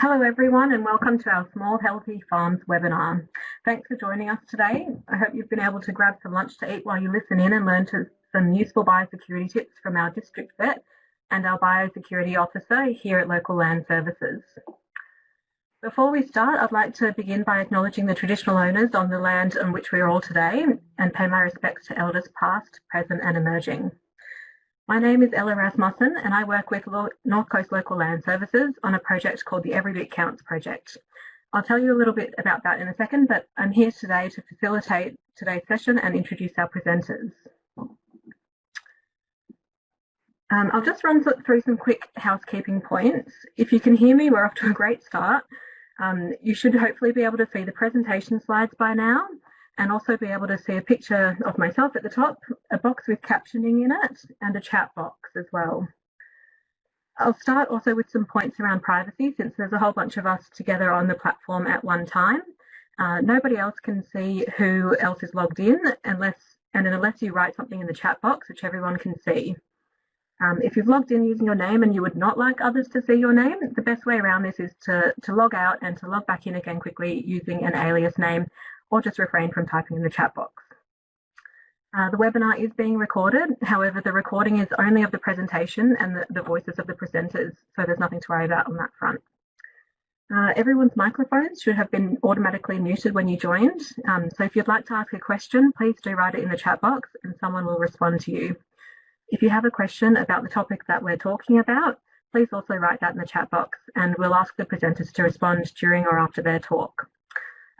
Hello everyone and welcome to our Small Healthy Farms webinar. Thanks for joining us today. I hope you've been able to grab some lunch to eat while you listen in and learn to, some useful biosecurity tips from our district vet and our biosecurity officer here at Local Land Services. Before we start, I'd like to begin by acknowledging the traditional owners on the land on which we are all today and pay my respects to elders past, present and emerging. My name is Ella Rasmussen and I work with North Coast Local Land Services on a project called the Every Bit Counts project. I'll tell you a little bit about that in a second, but I'm here today to facilitate today's session and introduce our presenters. Um, I'll just run through some quick housekeeping points. If you can hear me, we're off to a great start. Um, you should hopefully be able to see the presentation slides by now and also be able to see a picture of myself at the top, a box with captioning in it, and a chat box as well. I'll start also with some points around privacy since there's a whole bunch of us together on the platform at one time. Uh, nobody else can see who else is logged in unless and unless you write something in the chat box, which everyone can see. Um, if you've logged in using your name and you would not like others to see your name, the best way around this is to, to log out and to log back in again quickly using an alias name or just refrain from typing in the chat box. Uh, the webinar is being recorded, however the recording is only of the presentation and the, the voices of the presenters, so there's nothing to worry about on that front. Uh, everyone's microphones should have been automatically muted when you joined, um, so if you'd like to ask a question, please do write it in the chat box and someone will respond to you. If you have a question about the topic that we're talking about, please also write that in the chat box and we'll ask the presenters to respond during or after their talk.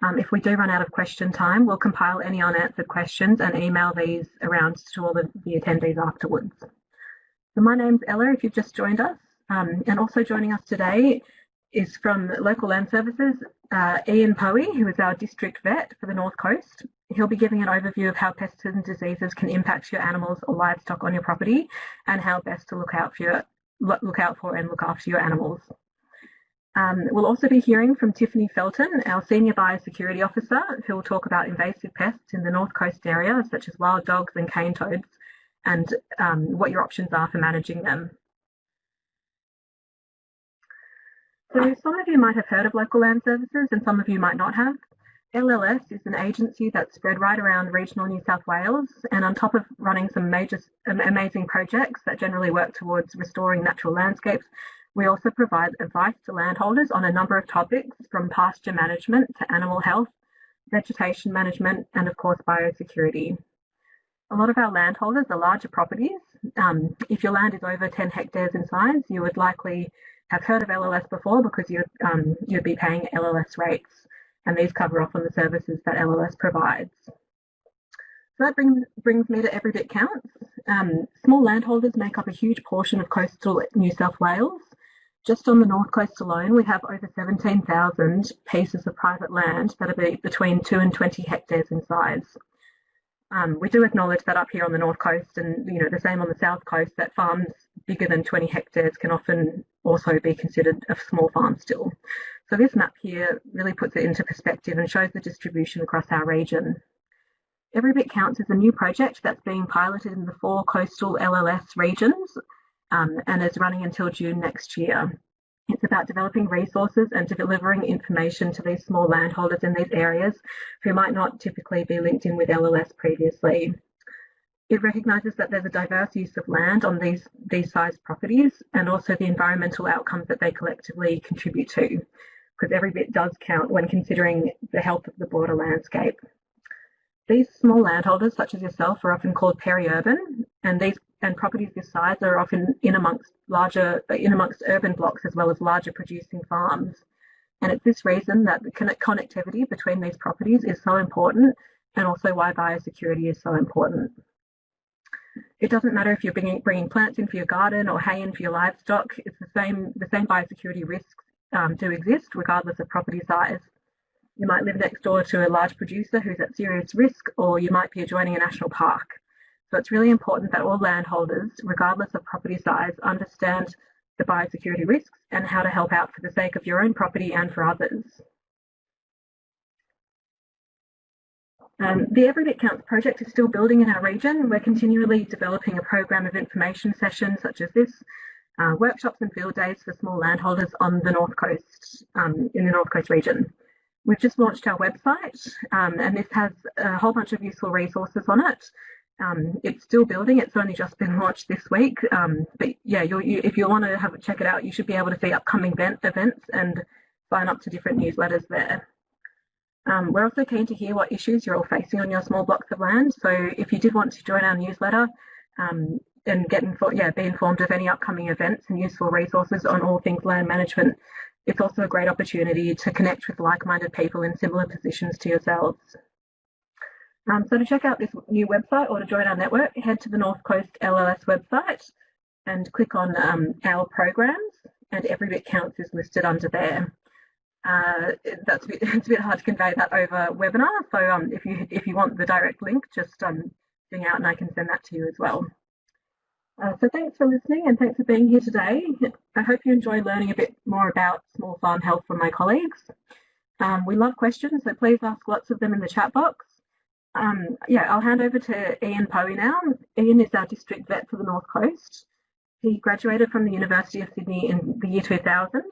Um, if we do run out of question time, we'll compile any unanswered questions and email these around to all the, the attendees afterwards. So my name's Ella, if you've just joined us, um, and also joining us today is from Local Land Services, uh, Ian Poey, who is our district vet for the North Coast. He'll be giving an overview of how pests and diseases can impact your animals or livestock on your property and how best to look out for your look out for and look after your animals. Um, we'll also be hearing from Tiffany Felton, our Senior Biosecurity Officer, who will talk about invasive pests in the North Coast area, such as wild dogs and cane toads, and um, what your options are for managing them. So some of you might have heard of Local Land Services and some of you might not have. LLS is an agency that's spread right around regional New South Wales and on top of running some major amazing projects that generally work towards restoring natural landscapes, we also provide advice to landholders on a number of topics from pasture management to animal health, vegetation management, and of course biosecurity. A lot of our landholders are larger properties. Um, if your land is over 10 hectares in size, you would likely have heard of LLS before because you'd, um, you'd be paying LLS rates and these cover off on the services that LLS provides. So that brings, brings me to Every Bit Counts. Um, small landholders make up a huge portion of coastal New South Wales just on the north coast alone, we have over 17,000 pieces of private land that are between 2 and 20 hectares in size. Um, we do acknowledge that up here on the north coast and you know the same on the south coast that farms bigger than 20 hectares can often also be considered a small farm still. So this map here really puts it into perspective and shows the distribution across our region. Every Bit Counts is a new project that's being piloted in the four coastal LLS regions um, and is running until June next year. It's about developing resources and delivering information to these small landholders in these areas who might not typically be linked in with LLS previously. It recognises that there's a diverse use of land on these, these sized properties and also the environmental outcomes that they collectively contribute to, because every bit does count when considering the health of the broader landscape. These small landholders, such as yourself, are often called peri-urban, and these and properties this size are often in amongst larger, in amongst urban blocks as well as larger producing farms. And it's this reason that the connectivity between these properties is so important and also why biosecurity is so important. It doesn't matter if you're bringing, bringing plants in for your garden or hay in for your livestock, it's the same, the same biosecurity risks um, do exist regardless of property size. You might live next door to a large producer who's at serious risk or you might be adjoining a national park. So it's really important that all landholders, regardless of property size, understand the biosecurity risks and how to help out for the sake of your own property and for others. Um, the Every Bit Counts project is still building in our region. We're continually developing a program of information sessions such as this uh, workshops and field days for small landholders on the North Coast, um, in the North Coast region. We've just launched our website um, and this has a whole bunch of useful resources on it. Um, it's still building. It's only just been launched this week. Um, but yeah, you, if you want to have check it out, you should be able to see upcoming event, events and sign up to different newsletters there. Um, we're also keen to hear what issues you're all facing on your small blocks of land. So if you did want to join our newsletter um, and get yeah, be informed of any upcoming events and useful resources on all things land management, it's also a great opportunity to connect with like-minded people in similar positions to yourselves. Um, so to check out this new website or to join our network, head to the North Coast LLS website and click on um, our programs and Every Bit Counts is listed under there. Uh, that's a bit, it's a bit hard to convey that over webinar. So um, if you if you want the direct link, just um, bring out and I can send that to you as well. Uh, so thanks for listening and thanks for being here today. I hope you enjoy learning a bit more about small farm health from my colleagues. Um, we love questions, so please ask lots of them in the chat box. Um, yeah, I'll hand over to Ian Poey now. Ian is our district vet for the North Coast. He graduated from the University of Sydney in the year 2000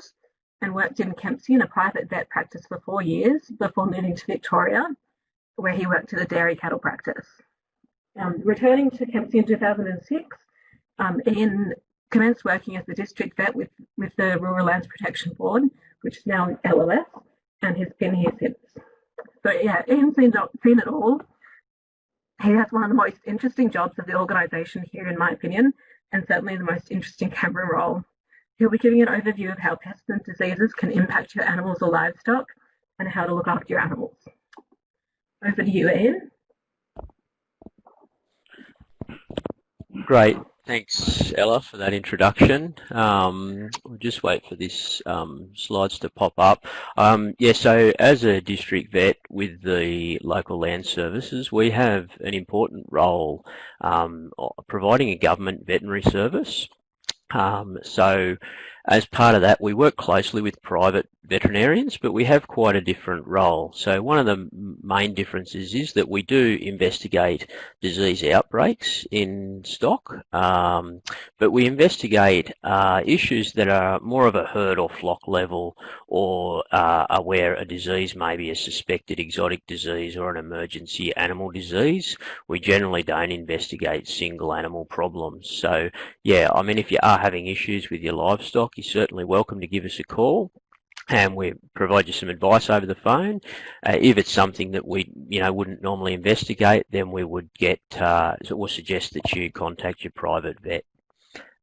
and worked in Kempsey in a private vet practice for four years before moving to Victoria, where he worked at a dairy cattle practice. Um, returning to Kempsey in 2006, um, Ian commenced working as the district vet with, with the Rural Lands Protection Board, which is now LLS, and has been here since. So yeah, Ian's seen, seen it all. He has one of the most interesting jobs of the organisation here, in my opinion, and certainly the most interesting camera role. He'll be giving an overview of how pests and diseases can impact your animals or livestock and how to look after your animals. Over to you, Ian. Great. Thanks, Ella, for that introduction. Um, we'll just wait for this um, slides to pop up. Um, yeah, so as a district vet with the local land services, we have an important role um, providing a government veterinary service. Um, so as part of that, we work closely with private veterinarians, but we have quite a different role. So one of the main differences is that we do investigate disease outbreaks in stock, um, but we investigate uh, issues that are more of a herd or flock level or uh, are where a disease may be a suspected exotic disease or an emergency animal disease. We generally don't investigate single animal problems. So yeah, I mean, if you are having issues with your livestock, you're certainly welcome to give us a call and we provide you some advice over the phone. Uh, if it's something that we, you know, wouldn't normally investigate, then we would get uh, or suggest that you contact your private vet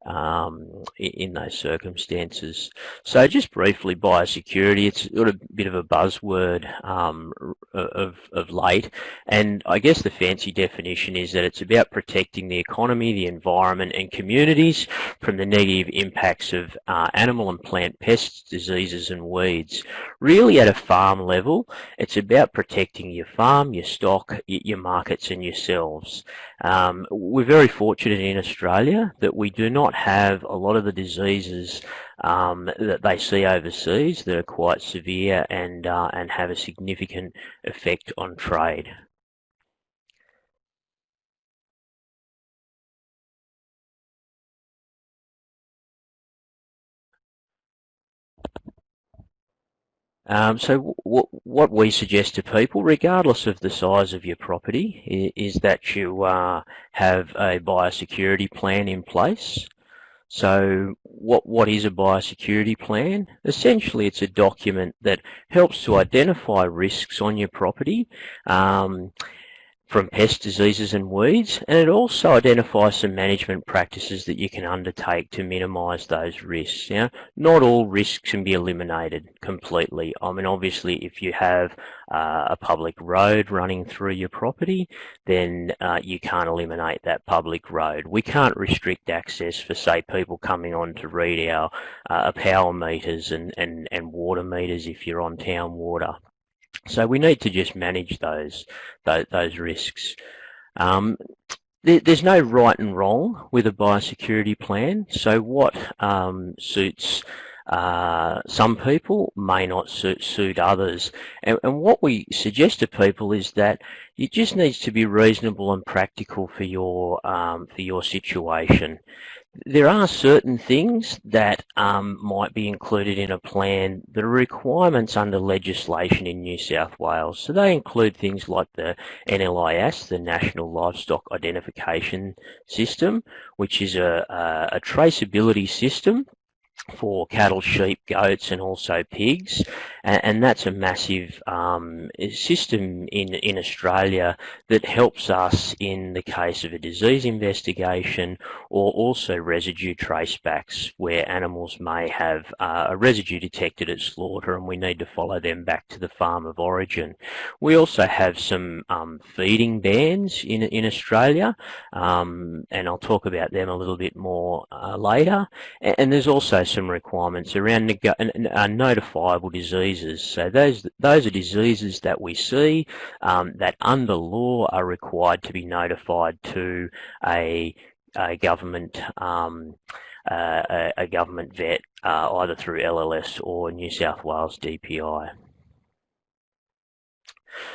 um, in those circumstances. So just briefly, biosecurity, it's got a bit of a buzzword um, of, of late, and I guess the fancy definition is that it's about protecting the economy, the environment and communities from the negative impacts of uh, animal and plant pests, diseases and weeds. Really at a farm level, it's about protecting your farm, your stock, your markets and yourselves. Um, we're very fortunate in Australia that we do not have a lot of the diseases um, that they see overseas that are quite severe and uh, and have a significant effect on trade. Um, so what we suggest to people, regardless of the size of your property, is, that you uh, have a biosecurity plan in place. So what, what is a biosecurity plan? Essentially, it's a document that helps to identify risks on your property. Um, from pest diseases and weeds and it also identifies some management practices that you can undertake to minimize those risks. Now, not all risks can be eliminated completely. I mean obviously if you have uh, a public road running through your property then uh, you can't eliminate that public road. We can't restrict access for say people coming on to read our uh, power meters and, and, and water meters if you're on town water. So we need to just manage those those, those risks. Um, there, there's no right and wrong with a biosecurity plan. So what um, suits uh, some people may not suit, suit others. And, and, what we suggest to people is that it just needs to be reasonable and practical for your um, for your situation. There are certain things that um, might be included in a plan that are requirements under legislation in New South Wales. So they include things like the NLIS, the National Livestock Identification System, which is a, a, a traceability system for cattle, sheep, goats, and also pigs, and, and that's a massive um, system in in Australia that helps us in the case of a disease investigation or also residue tracebacks where animals may have uh, a residue detected at slaughter and we need to follow them back to the farm of origin. We also have some um, feeding bans in in Australia, um, and I'll talk about them a little bit more uh, later. And, and there's also some requirements around uh, notifiable diseases. So those those are diseases that we see um, that under law are required to be notified to a, a government um, uh, a, a, government vet uh, either through LLS or New South Wales DPI.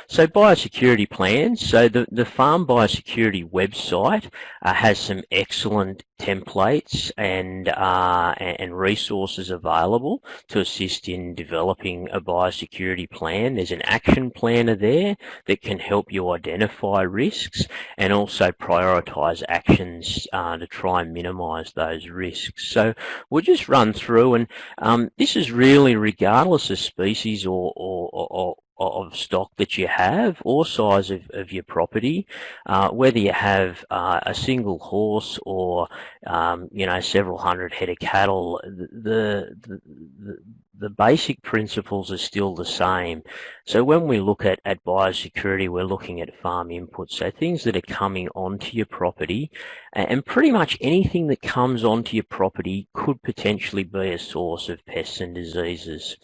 So biosecurity plans. So the, the Farm Biosecurity website uh, has some excellent templates and, uh, and resources available to assist in developing a biosecurity plan. There's an action planner there that can help you identify risks and also prioritize actions uh, to try and minimize those risks. So we'll just run through and um, this is really regardless of species or, or, or, of stock that you have or size of, of your property, uh, whether you have uh, a single horse or um, you know several hundred head of cattle, the, the, the, the basic principles are still the same. So when we look at, at biosecurity, we're looking at farm inputs, so things that are coming onto your property, and pretty much anything that comes onto your property could potentially be a source of pests and diseases.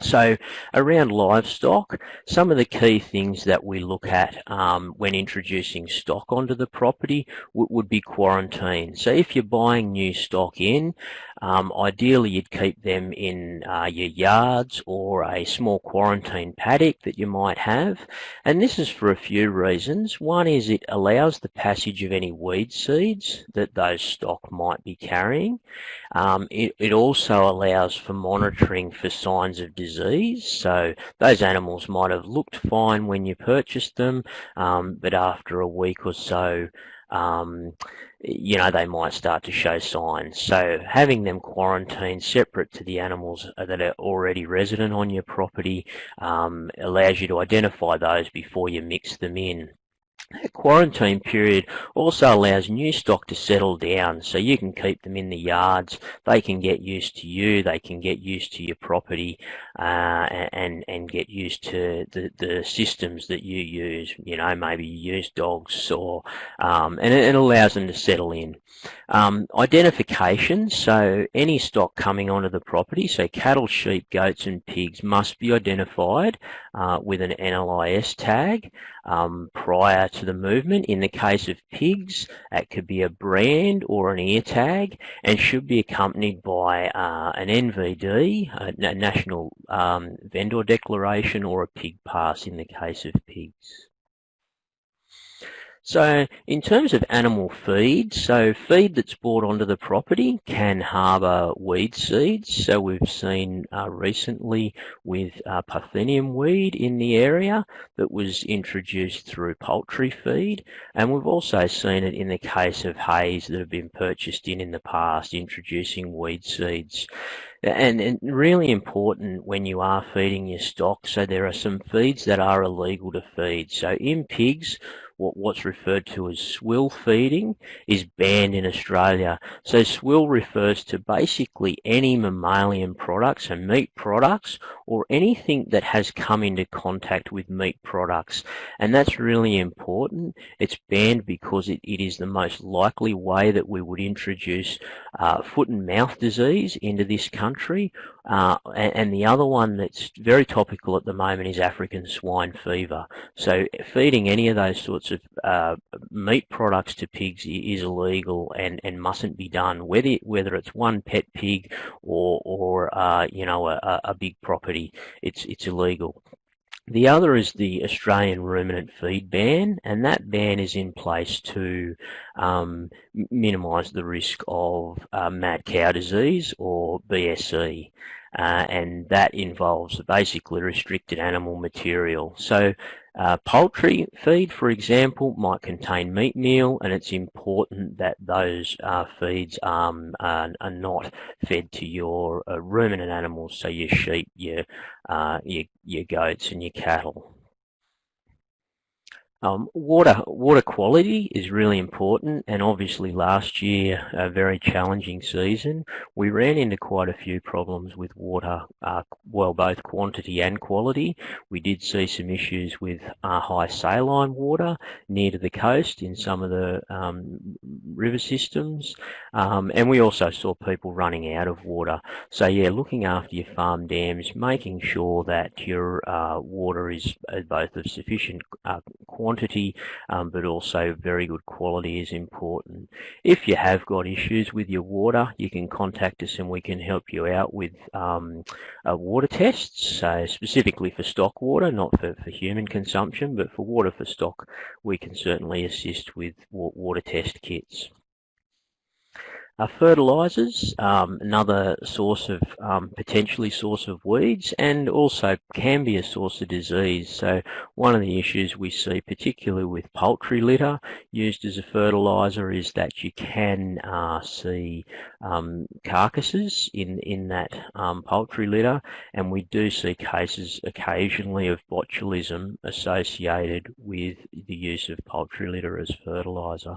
So around livestock, some of the key things that we look at um, when introducing stock onto the property would be quarantine. So if you're buying new stock in, um, ideally you'd keep them in uh, your yards or a small quarantine paddock that you might have. And this is for a few reasons. One is it allows the passage of any weed seeds that those stock might be carrying. Um, it, it also allows for monitoring for signs of disease. So those animals might have looked fine when you purchased them, um, but after a week or so, um, you know, they might start to show signs. So having them quarantined separate to the animals that are already resident on your property um, allows you to identify those before you mix them in. That quarantine period also allows new stock to settle down so you can keep them in the yards. They can get used to you. They can get used to your property uh, and, and get used to the, the systems that you use. You know, maybe you use dogs or, um, and it, it, allows them to settle in. Um, identification, so any stock coming onto the property, so cattle, sheep, goats and pigs must be identified uh, with an NLIS tag um, prior to the movement. In the case of pigs, that could be a brand or an ear tag and should be accompanied by uh, an NVD, a National um, Vendor Declaration or a pig pass in the case of pigs. So in terms of animal feed, so feed that's brought onto the property can harbour weed seeds. So we've seen uh, recently with uh, Parthenium weed in the area that was introduced through poultry feed. And we've also seen it in the case of hays that have been purchased in in the past, introducing weed seeds. And, and, really important when you are feeding your stock. So there are some feeds that are illegal to feed. So in pigs, what, what's referred to as swill feeding is banned in Australia. So swill refers to basically any mammalian products and meat products or anything that has come into contact with meat products. And that's really important. It's banned because it, it is the most likely way that we would introduce uh, foot and mouth disease into this country Uh, and, and, the other one that's very topical at the moment is African swine fever. So feeding any of those sorts of uh, meat products to pigs is illegal and, and mustn't be done, whether whether it's one pet pig or or uh, you know a, a big property. It's it's illegal. The other is the Australian ruminant feed ban, and that ban is in place to um, minimise the risk of uh, mad cow disease or BSE. Uh, and that involves basically restricted animal material. So uh, poultry feed, for example, might contain meat meal, and it's important that those uh, feeds um, are, are, not fed to your uh, ruminant animals, so your sheep, your, uh, your, your goats, and your cattle. Um, water water quality is really important and obviously last year a very challenging season we ran into quite a few problems with water uh, well both quantity and quality. We did see some issues with uh, high saline water near to the coast in some of the um, river systems um, and we also saw people running out of water. So yeah looking after your farm dams making sure that your uh, water is uh, both of sufficient uh, quantity quantity, um, but also very good quality is important. If you have got issues with your water, you can contact us and we can help you out with um, uh, water tests, specifically for stock water, not for, for human consumption, but for water for stock, we can certainly assist with water test kits. Uh, fertilizers, um, another source of um, potentially source of weeds and also can be a source of disease. So one of the issues we see particularly with poultry litter used as a fertilizer is that you can uh, see um, carcasses in, in that um, poultry litter and we do see cases occasionally of botulism associated with the use of poultry litter as fertilizer.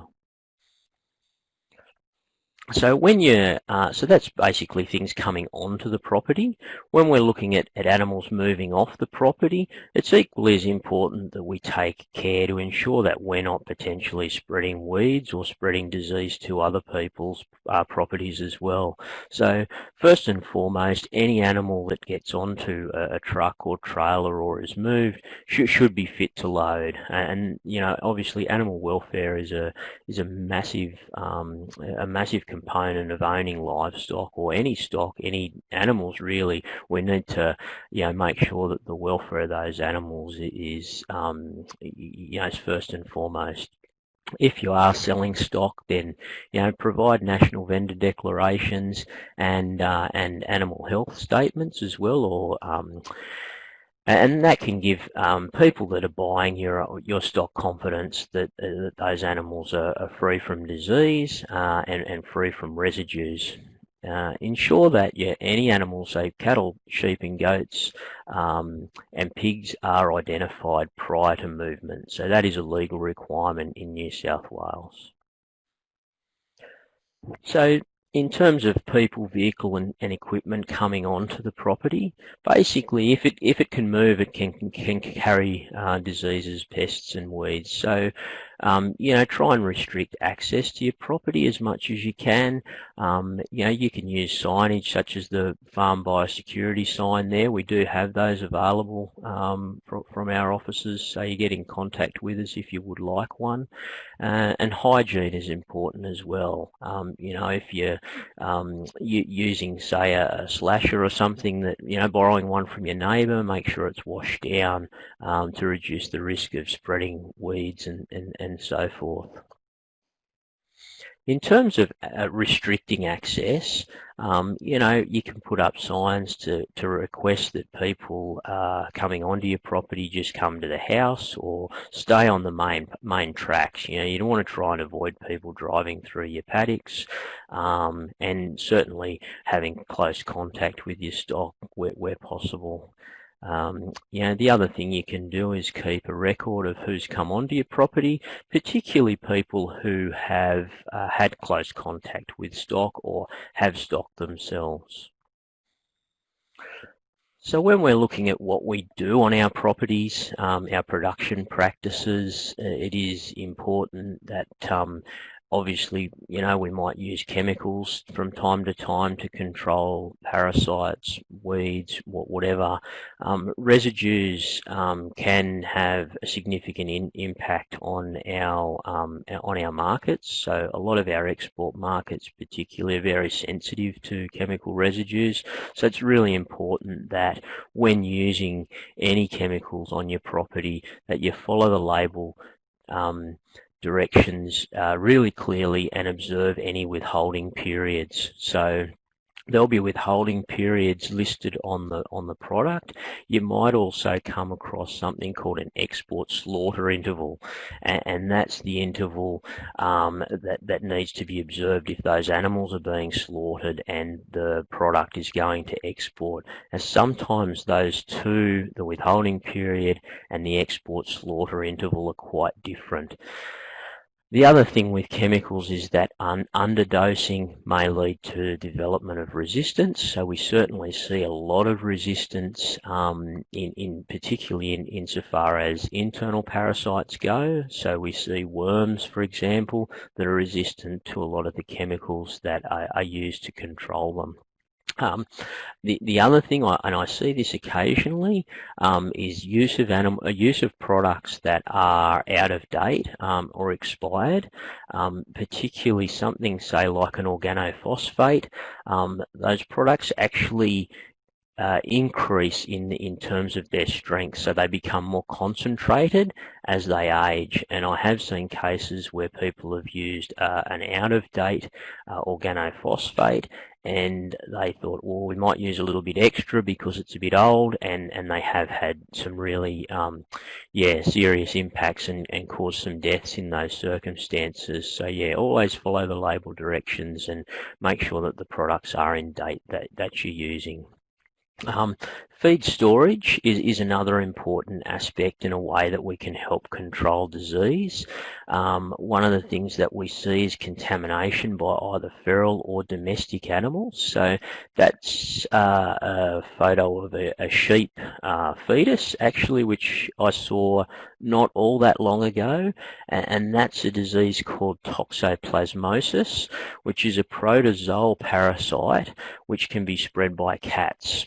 So when you uh, so that's basically things coming onto the property. When we're looking at, at animals moving off the property, it's equally as important that we take care to ensure that we're not potentially spreading weeds or spreading disease to other people's uh, properties as well. So first and foremost, any animal that gets onto a, a truck or trailer or is moved should, should be fit to load. And you know, obviously, animal welfare is a is a massive um, a massive component of owning livestock or any stock, any animals really, we need to, you know, make sure that the welfare of those animals is, um, you know, is first and foremost. If you are selling stock, then you know provide national vendor declarations and uh, and animal health statements as well, or um, and that can give um, people that are buying your your stock confidence that, uh, that those animals are, are, free from disease uh, and, and free from residues. Uh, ensure that yeah, any animals, say cattle, sheep and goats um, and pigs are identified prior to movement. So that is a legal requirement in New South Wales. So in terms of people, vehicle and, and, equipment coming onto the property, basically if it if it can move, it can can, carry uh, diseases, pests and weeds. So um, you know, try and restrict access to your property as much as you can. Um, you know, you can use signage such as the farm biosecurity sign there. We do have those available um, from, our offices, so you get in contact with us if you would like one. Uh, and hygiene is important as well. Um, you know, if you're um, using, say, a, a, slasher or something that, you know, borrowing one from your neighbour, make sure it's washed down um, to reduce the risk of spreading weeds and, and, and and so forth. In terms of uh, restricting access, um, you know, you can put up signs to, to request that people uh, coming onto your property just come to the house or stay on the main main tracks. You know, you don't want to try and avoid people driving through your paddocks um, and certainly having close contact with your stock where, where possible. Um, you know, the other thing you can do is keep a record of who's come onto your property, particularly people who have uh, had close contact with stock or have stock themselves. So when we're looking at what we do on our properties, um, our production practices, uh, it is important that um, obviously, you know, we might use chemicals from time to time to control parasites, weeds, whatever. Um, residues um, can have a significant in, impact on our um, on our markets. So a lot of our export markets, particularly, are very sensitive to chemical residues. So it's really important that when using any chemicals on your property, that you follow the label um, directions uh, really clearly and observe any withholding periods. So there'll be withholding periods listed on the on the product. You might also come across something called an export slaughter interval, and, and that's the interval um, that that needs to be observed if those animals are being slaughtered and the product is going to export. And sometimes those two, the withholding period and the export slaughter interval, are quite different. The other thing with chemicals is that un underdosing may lead to development of resistance. So we certainly see a lot of resistance um, in, in particularly in insofar as internal parasites go. So we see worms, for example, that are resistant to a lot of the chemicals that are, are used to control them. Um, the the other thing, I, and I see this occasionally, um, is use of animal uh, use of products that are out of date um, or expired, um, particularly something say like an organophosphate. Um, those products actually uh, increase in in terms of their strength, so they become more concentrated as they age. And I have seen cases where people have used uh, an out of date uh, organophosphate, and they thought, well, we might use a little bit extra because it's a bit old, and and they have had some really, um, yeah, serious impacts and and caused some deaths in those circumstances. So yeah, always follow the label directions and make sure that the products are in date that that you're using. Um, feed storage is, is another important aspect in a way that we can help control disease. Um, one of the things that we see is contamination by either feral or domestic animals. So that's uh, a photo of a, a sheep uh, fetus, actually, which I saw not all that long ago, and, that's a disease called toxoplasmosis, which is a protozoal parasite which can be spread by cats.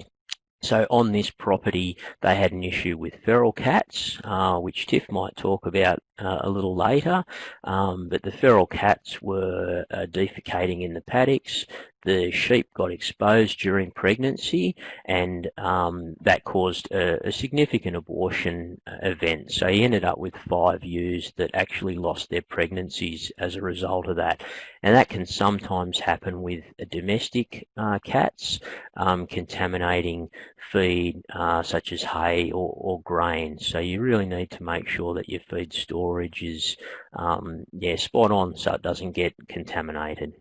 So on this property, they had an issue with feral cats, uh, which Tiff might talk about uh, a little later. Um, but the feral cats were uh, defecating in the paddocks. The sheep got exposed during pregnancy, and um, that caused a, a, significant abortion uh, event. So he ended up with five ewes that actually lost their pregnancies as a result of that. And that can sometimes happen with domestic uh, cats um, contaminating feed uh, such as hay or, or grain. So you really need to make sure that your feed storage is um, yeah spot on so it doesn't get contaminated.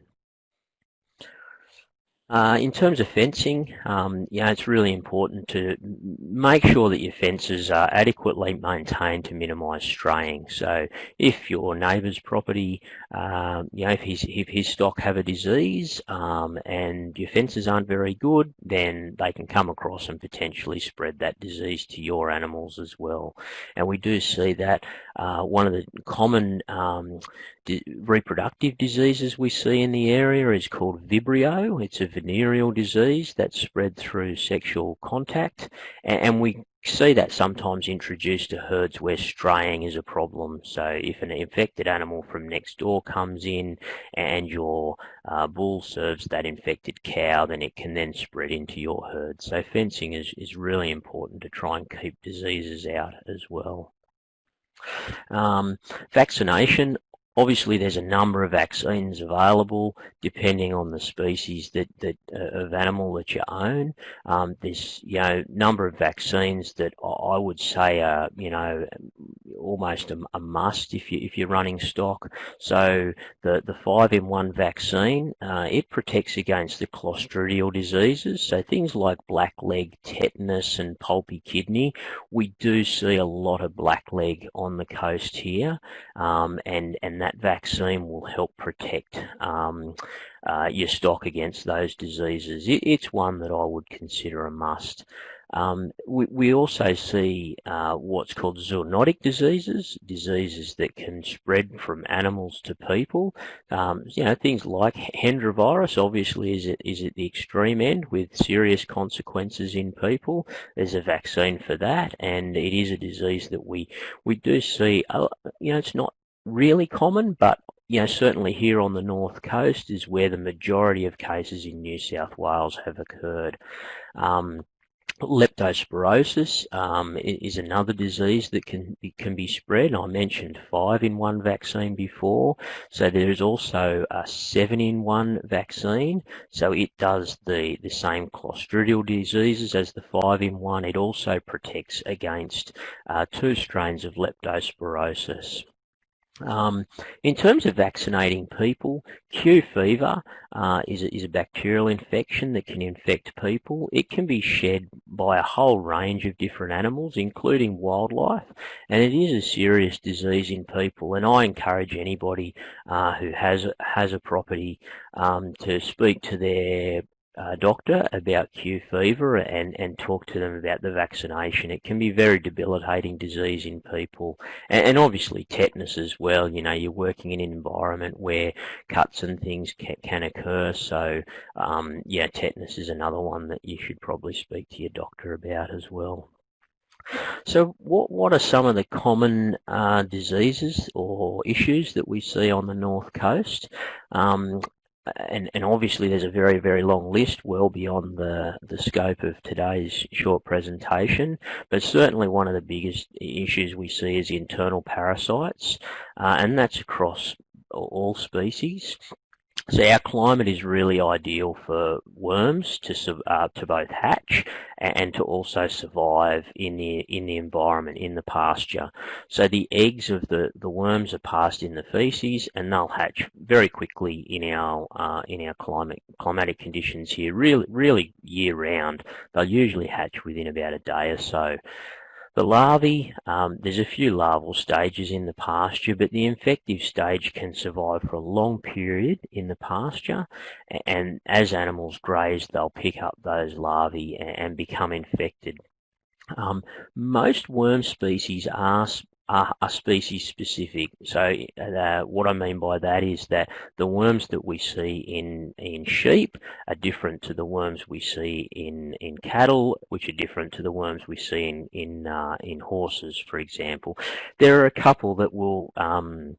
Uh, in terms of fencing, um, know, it's really important to make sure that your fences are adequately maintained to minimise straying. So if your neighbour's property, uh, you know, if his, if his stock have a disease um, and your fences aren't very good, then they can come across and potentially spread that disease to your animals as well. And we do see that uh, one of the common um, reproductive diseases we see in the area is called Vibrio. It's a venereal disease that's spread through sexual contact, and we see that sometimes introduced to herds where straying is a problem. So if an infected animal from next door comes in and your uh, bull serves that infected cow, then it can then spread into your herd. So fencing is, is really important to try and keep diseases out as well. Um, vaccination Obviously, there's a number of vaccines available depending on the species that, that uh, of animal that you own. Um, there's you know number of vaccines that I would say are you know almost a, a, must if you if you're running stock. So the the five in one vaccine uh, it protects against the clostridial diseases. So things like blackleg, tetanus, and pulpy kidney. We do see a lot of blackleg on the coast here, um, and and that vaccine will help protect um, uh, your stock against those diseases. It, it's one that I would consider a must. Um, we, we, also see uh, what's called zoonotic diseases, diseases that can spread from animals to people. Um, you know, things like Hendra virus obviously is at, is at the extreme end with serious consequences in people. There's a vaccine for that and it is a disease that we, we do see, uh, you know, it's not really common, but you know, certainly here on the north coast is where the majority of cases in New South Wales have occurred. Um, Leptospirosis um, is another disease that can can be spread. I mentioned five in one vaccine before, so there is also a seven in one vaccine. So it does the the same clostridial diseases as the five in one. It also protects against uh, two strains of leptospirosis. Um, in terms of vaccinating people, Q fever uh, is, a, is a bacterial infection that can infect people. It can be shed by a whole range of different animals, including wildlife, and it is a serious disease in people. And I encourage anybody uh, who has has a property um, to speak to their uh, doctor about Q fever and, and talk to them about the vaccination. It can be very debilitating disease in people and, and, obviously tetanus as well. You know, you're working in an environment where cuts and things can, can occur. So, um, yeah, tetanus is another one that you should probably speak to your doctor about as well. So what, what are some of the common uh, diseases or issues that we see on the North Coast? Um, and, and obviously there's a very, very long list well beyond the, the scope of today's short presentation, but certainly one of the biggest issues we see is internal parasites, uh, and that's across all species. So our climate is really ideal for worms to uh, to both hatch and to also survive in the in the environment in the pasture. So the eggs of the the worms are passed in the feces, and they'll hatch very quickly in our uh, in our climate climatic conditions here. Really, really year round. They'll usually hatch within about a day or so. The larvae, um, there's a few larval stages in the pasture, but the infective stage can survive for a long period in the pasture, and as animals graze, they'll pick up those larvae and become infected. Um, most worm species are are, are species specific. So uh, what I mean by that is that the worms that we see in in sheep are different to the worms we see in in cattle, which are different to the worms we see in in uh, in horses, for example. There are a couple that will um,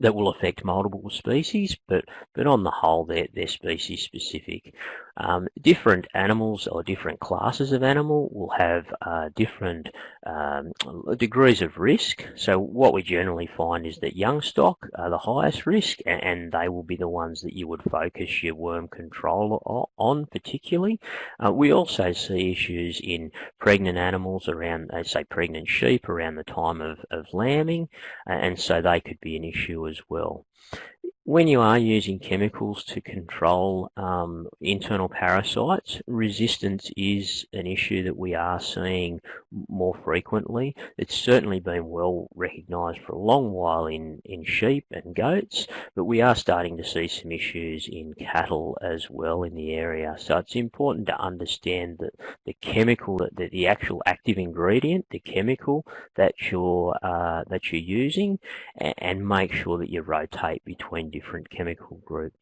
that will affect multiple species, but, but on the whole, they're, they're species specific. Um, different animals or different classes of animal will have uh, different um, degrees of risk. So what we generally find is that young stock are the highest risk, and, and they will be the ones that you would focus your worm control on particularly. Uh, we also see issues in pregnant animals around, say, pregnant sheep around the time of, of lambing, and so they could be an issue as well when you are using chemicals to control um, internal parasites, resistance is an issue that we are seeing more frequently. It's certainly been well recognised for a long while in, in sheep and goats, but we are starting to see some issues in cattle as well in the area. So it's important to understand that the chemical, that the, actual active ingredient, the chemical that you're uh, that you're using, and, and make sure that you rotate between different chemical groups.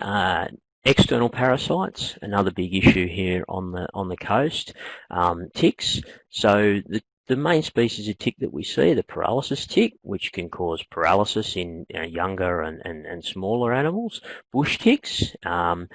Uh, external parasites, another big issue here on the on the coast. Um, ticks. So the the main species of tick that we see, the paralysis tick, which can cause paralysis in you know, younger and, and, and smaller animals. Bush ticks, um,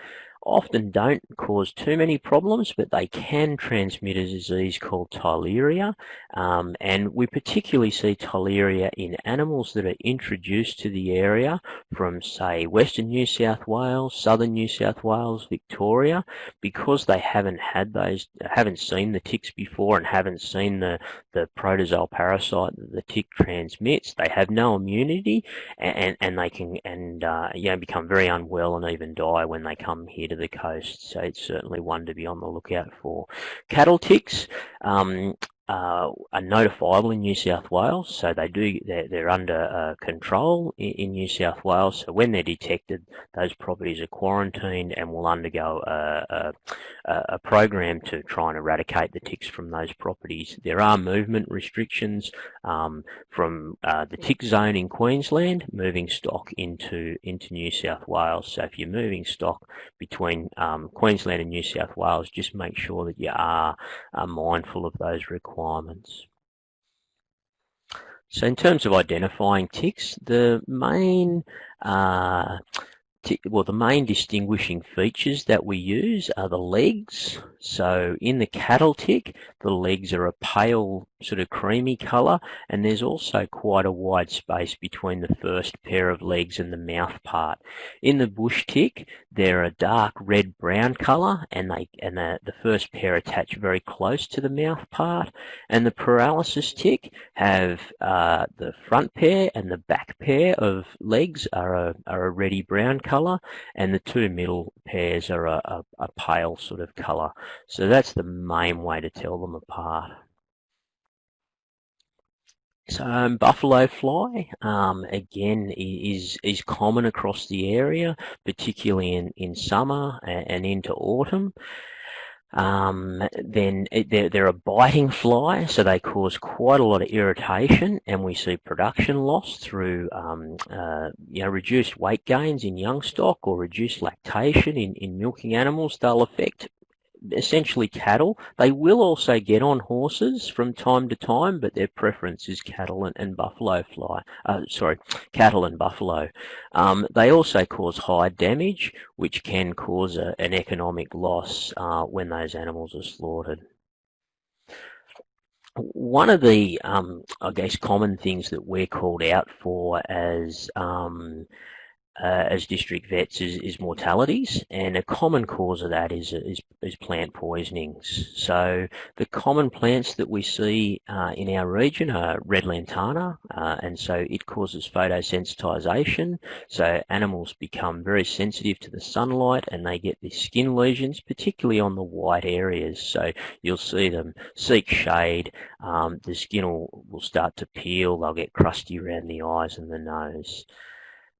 often don't cause too many problems, but they can transmit a disease called Theileria. Um, and we particularly see Theileria in animals that are introduced to the area from, say, Western New South Wales, Southern New South Wales, Victoria, because they haven't had those, haven't seen the ticks before and haven't seen the, the protozoal parasite that the tick transmits. They have no immunity and, and they can, and, uh, you know, become very unwell and even die when they come here to the coast, so it's certainly one to be on the lookout for. Cattle ticks, um, uh, are notifiable in New South Wales, so they do they're, they're under uh, control in, in, New South Wales. So when they're detected, those properties are quarantined and will undergo a, a, a, program to try and eradicate the ticks from those properties. There are movement restrictions um, from uh, the tick zone in Queensland, moving stock into into New South Wales. So if you're moving stock between um, Queensland and New South Wales, just make sure that you are mindful of those requirements requirements. So in terms of identifying ticks, the main uh, well, the main distinguishing features that we use are the legs. So in the cattle tick, the legs are a pale sort of creamy colour and there's also quite a wide space between the first pair of legs and the mouth part. In the bush tick, they're a dark red brown colour and they and the, the first pair attach very close to the mouth part and the paralysis tick have uh, the front pair and the back pair of legs are a, are a reddy brown colour and the two middle pairs are a, a, a pale sort of colour. So that's the main way to tell them apart. So um, buffalo fly, um, again, is is common across the area, particularly in, in summer and, and into autumn. Um, then they're, they're, a biting fly, so they cause quite a lot of irritation, and we see production loss through um, uh, you know reduced weight gains in young stock or reduced lactation in, in milking animals. They'll affect essentially cattle. They will also get on horses from time to time, but their preference is cattle and, and buffalo fly. Uh, sorry, cattle and buffalo. Um, they also cause hide damage, which can cause a, an economic loss uh, when those animals are slaughtered. One of the, um, I guess, common things that we're called out for as um, uh, as district vets is, is, mortalities, and a common cause of that is, is, is plant poisonings. So the common plants that we see uh, in our region are red lantana, uh, and so it causes photosensitization. So animals become very sensitive to the sunlight, and they get these skin lesions, particularly on the white areas. So you'll see them seek shade. Um, the skin will, will start to peel. They'll get crusty around the eyes and the nose.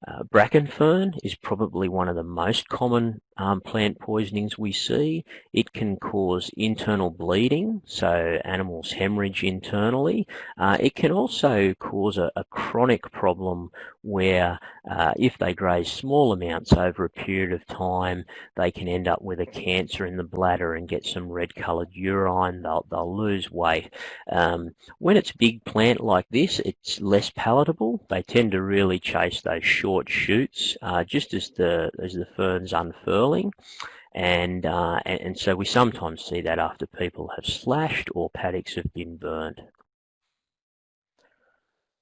Uh, bracken fern is probably one of the most common um, plant poisonings we see. It can cause internal bleeding, so animals hemorrhage internally. Uh, it can also cause a, a chronic problem where uh, if they graze small amounts over a period of time, they can end up with a cancer in the bladder and get some red coloured urine. They'll, they'll lose weight. Um, when it's big plant like this, it's less palatable. They tend to really chase those short shoots uh, just as the, as the ferns unfurl and, uh, and, and so we sometimes see that after people have slashed or paddocks have been burned.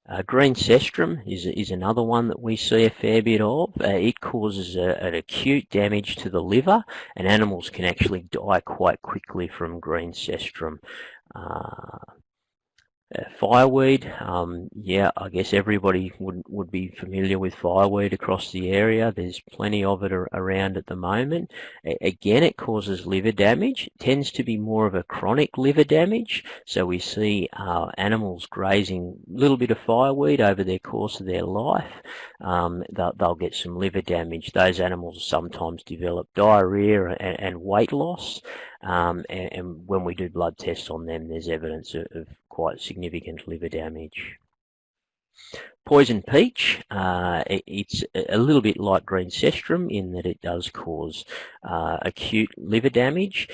Uh, green cestrum is, is another one that we see a fair bit of. Uh, it causes a, an acute damage to the liver and animals can actually die quite quickly from green cestrum. Uh, fireweed, um, yeah, I guess everybody would, would be familiar with fireweed across the area. There's plenty of it around at the moment. A again, it causes liver damage. It tends to be more of a chronic liver damage. So we see uh, animals grazing a little bit of fireweed over their course of their life. Um, they'll, they'll, get some liver damage. Those animals sometimes develop diarrhea and, and weight loss. Um, and, and, when we do blood tests on them, there's evidence of, of quite significant liver damage. Poison peach, uh, it, it's a little bit like green cestrum in that it does cause uh, acute liver damage.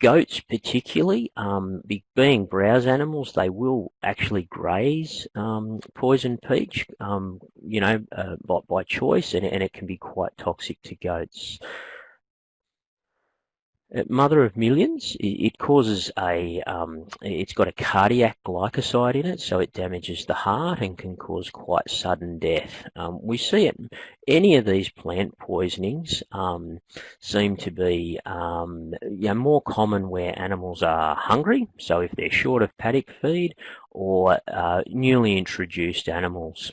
Goats particularly, um, being browse animals, they will actually graze um, poison peach, um, you know, uh, by, by choice, and, and it can be quite toxic to goats. Uh, mother of millions, it causes a, um, it's got a cardiac glycoside in it, so it damages the heart and can cause quite sudden death. Um, we see it, any of these plant poisonings um, seem to be um, know, more common where animals are hungry, so if they're short of paddock feed, or uh, newly introduced animals.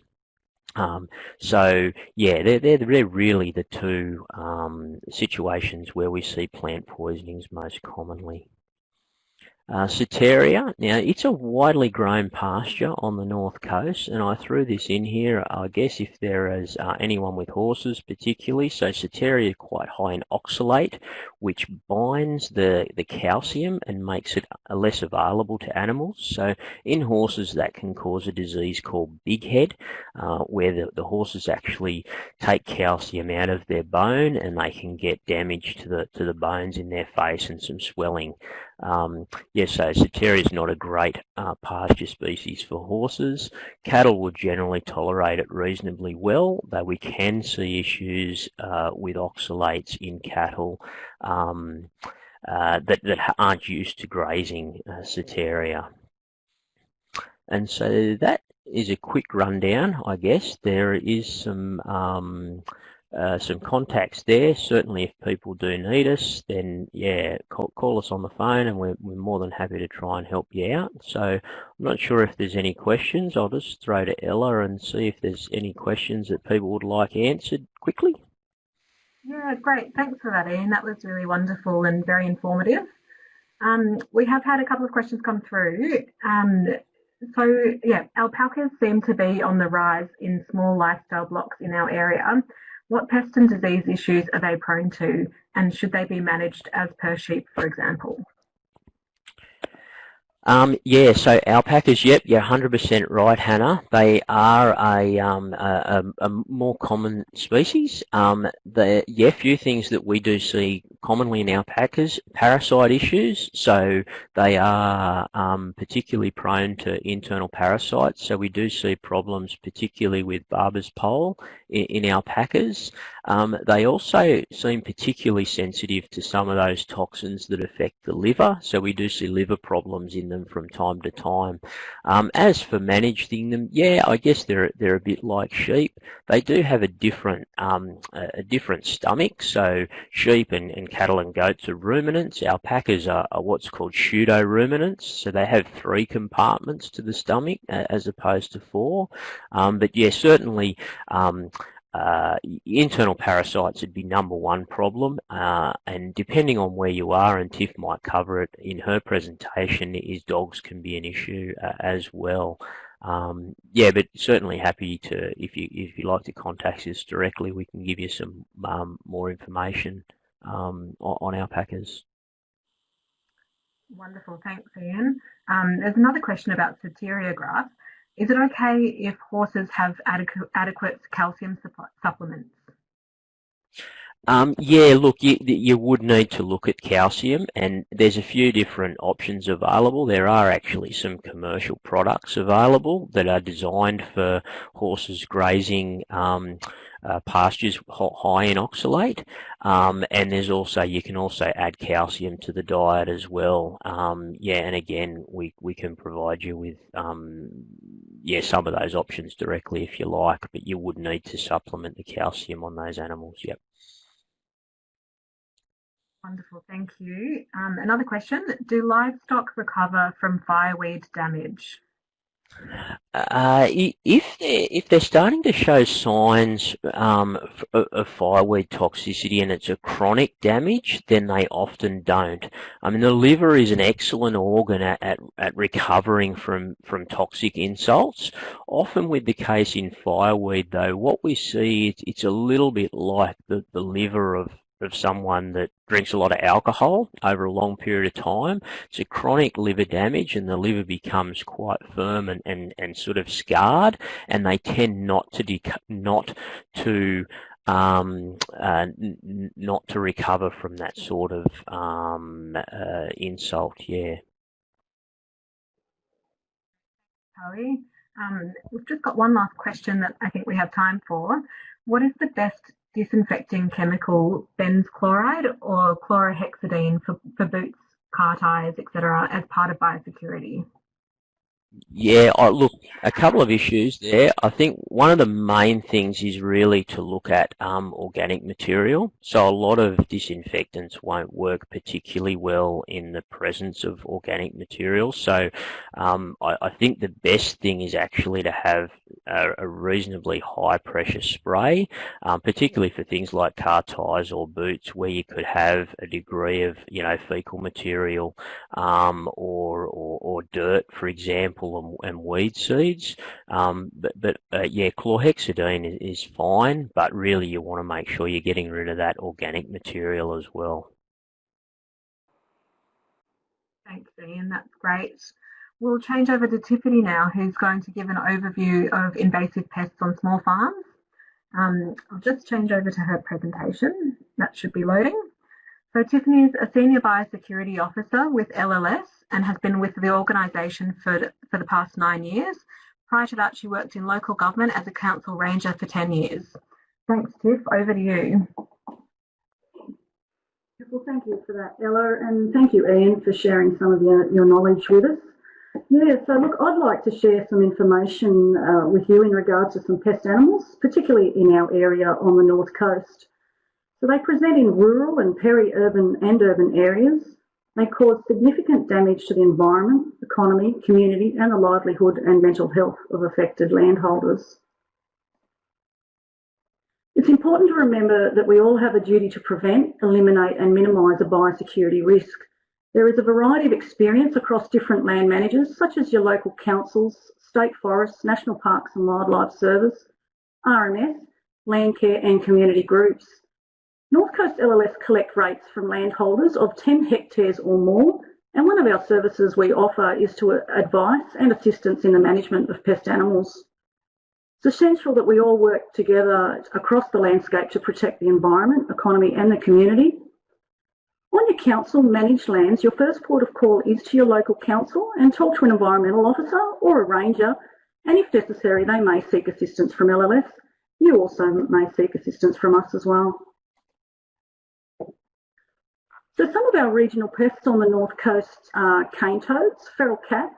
Um, so yeah, they're, they're, they're really the two um, situations where we see plant poisonings most commonly. Uh, now it's a widely grown pasture on the north coast and I threw this in here I guess if there is uh, anyone with horses particularly. So is quite high in oxalate which binds the, the calcium and makes it uh, less available to animals. So in horses that can cause a disease called big head uh, where the, the horses actually take calcium out of their bone and they can get damage to the, to the bones in their face and some swelling um, yes, so Setaria is not a great uh, pasture species for horses. Cattle would generally tolerate it reasonably well, though we can see issues uh, with oxalates in cattle um, uh, that, that aren't used to grazing uh. And so that is a quick rundown, I guess. There is some um, uh, some contacts there. Certainly, if people do need us, then yeah, call, call, us on the phone, and we're, we're more than happy to try and help you out. So, I'm not sure if there's any questions. I'll just throw to Ella and see if there's any questions that people would like answered quickly. Yeah, great. Thanks for that, Ian. That was really wonderful and very informative. Um, we have had a couple of questions come through. Um, so, yeah, alpacas seem to be on the rise in small lifestyle blocks in our area. What pest and disease issues are they prone to and should they be managed as per sheep, for example? Um, yeah, so alpacas, yep, you're 100% right, Hannah. They are a, um, a, a, more common species. Um, the, yeah, few things that we do see commonly in alpacas, parasite issues. So they are um, particularly prone to internal parasites. So we do see problems particularly with barber's pole in, in alpacas. Um, they also seem particularly sensitive to some of those toxins that affect the liver. So we do see liver problems in them from time to time. Um, as for managing them, yeah, I guess they're they're a bit like sheep. They do have a different um, a different stomach. So sheep and, and cattle and goats are ruminants. Alpacas are, are what's called pseudo ruminants. So they have three compartments to the stomach as opposed to four. Um, but yeah, certainly um, uh, internal parasites would be number one problem uh, and depending on where you are and Tiff might cover it in her presentation is dogs can be an issue uh, as well um, yeah but certainly happy to if you if you like to contact us directly we can give you some um, more information um, on alpacas Wonderful, thanks Ian. Um, there's another question about Setaria grass. Is it okay if horses have adequate, adequate calcium supplements? Um, yeah, look, you, you would need to look at calcium, and there's a few different options available. There are actually some commercial products available that are designed for horses grazing um, uh, pastures high in oxalate. Um, and there's also, you can also add calcium to the diet as well. Um, yeah, and again, we, we can provide you with, um, yeah, some of those options directly if you like, but you would need to supplement the calcium on those animals, yep. Wonderful, thank you. Um, another question, do livestock recover from fireweed damage? Uh, if they're, if they're starting to show signs um, of fireweed toxicity and it's a chronic damage, then they often don't. I mean, the liver is an excellent organ at, at, at recovering from, from toxic insults. Often with the case in fireweed, though, what we see, it's, it's a little bit like the, the liver of of someone that drinks a lot of alcohol over a long period of time. It's a chronic liver damage and the liver becomes quite firm and, and, and sort of scarred and they tend not to not to um, uh, not to recover from that sort of um, uh, insult, yeah. Harry, um, we've just got one last question that I think we have time for. What is the best disinfecting chemical benz chloride or chlorhexidine for, for boots, car tyres, etc. as part of biosecurity? Yeah, look, a couple of issues there. I think one of the main things is really to look at um, organic material. So a lot of disinfectants won't work particularly well in the presence of organic material. So um, I, I, think the best thing is actually to have a, a reasonably high pressure spray, um, particularly for things like car tires or boots, where you could have a degree of you know fecal material um, or, or, or dirt, for example, and, and weed seeds. Um, but but uh, yeah, chlorhexidine is, is fine, but really you want to make sure you're getting rid of that organic material as well. Thanks, Ian. That's great. We'll change over to Tiffany now, who's going to give an overview of invasive pests on small farms. Um, I'll just change over to her presentation. That should be loading. So Tiffany is a Senior Biosecurity Officer with LLS and has been with the organisation for, for the past nine years. Prior to that, she worked in local government as a council ranger for 10 years. Thanks, Tiff. Over to you. Well, thank you for that, Ella, and thank you, Ian, for sharing some of your, your knowledge with us. Yeah, so look, I'd like to share some information uh, with you in regards to some pest animals, particularly in our area on the north coast. So they present in rural and peri-urban and urban areas. They cause significant damage to the environment, economy, community and the livelihood and mental health of affected landholders. It's important to remember that we all have a duty to prevent, eliminate and minimise a biosecurity risk. There is a variety of experience across different land managers, such as your local councils, state forests, national parks and wildlife service, RMS, Landcare and community groups. North Coast LLS collect rates from landholders of 10 hectares or more, and one of our services we offer is to advice and assistance in the management of pest animals. It's essential that we all work together across the landscape to protect the environment, economy and the community. On your council managed lands, your first port of call is to your local council and talk to an environmental officer or a ranger, and if necessary, they may seek assistance from LLS. You also may seek assistance from us as well. So some of our regional pests on the north coast are cane toads, feral cats,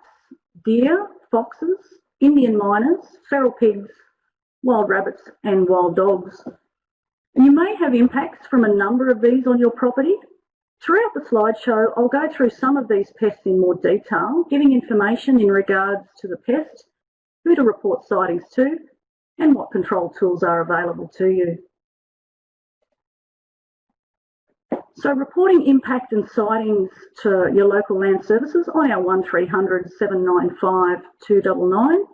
deer, foxes, Indian mynas, feral pigs, wild rabbits and wild dogs. And you may have impacts from a number of these on your property. Throughout the slideshow, I'll go through some of these pests in more detail, giving information in regards to the pest, who to report sightings to, and what control tools are available to you. So reporting impact and sightings to your local land services on our 1300 795 299.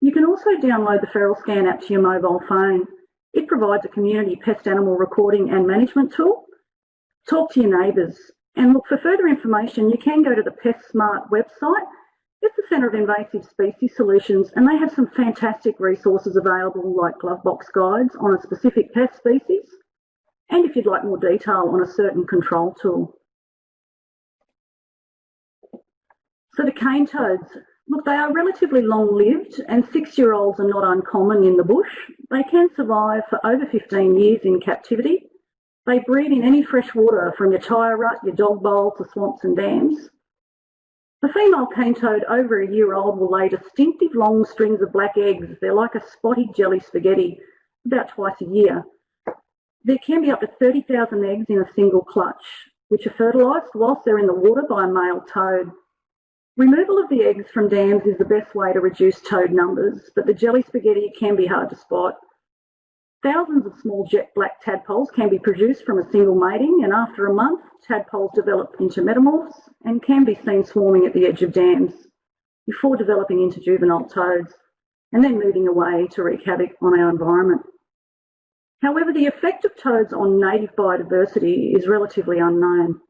You can also download the FeralScan app to your mobile phone. It provides a community pest animal recording and management tool. Talk to your neighbours and look for further information you can go to the PestSmart website. It's the Centre of Invasive Species Solutions and they have some fantastic resources available like glove box guides on a specific pest species and if you'd like more detail on a certain control tool. So the cane toads, look, they are relatively long-lived and six-year-olds are not uncommon in the bush. They can survive for over 15 years in captivity. They breed in any fresh water from your tyre rut, your dog bowl to swamps and dams. The female cane toad over a year old will lay distinctive long strings of black eggs. They're like a spotty jelly spaghetti about twice a year. There can be up to 30,000 eggs in a single clutch, which are fertilised whilst they're in the water by a male toad. Removal of the eggs from dams is the best way to reduce toad numbers, but the jelly spaghetti can be hard to spot. Thousands of small jet black tadpoles can be produced from a single mating, and after a month, tadpoles develop into metamorphs and can be seen swarming at the edge of dams before developing into juvenile toads and then moving away to wreak havoc on our environment. However, the effect of toads on native biodiversity is relatively unknown.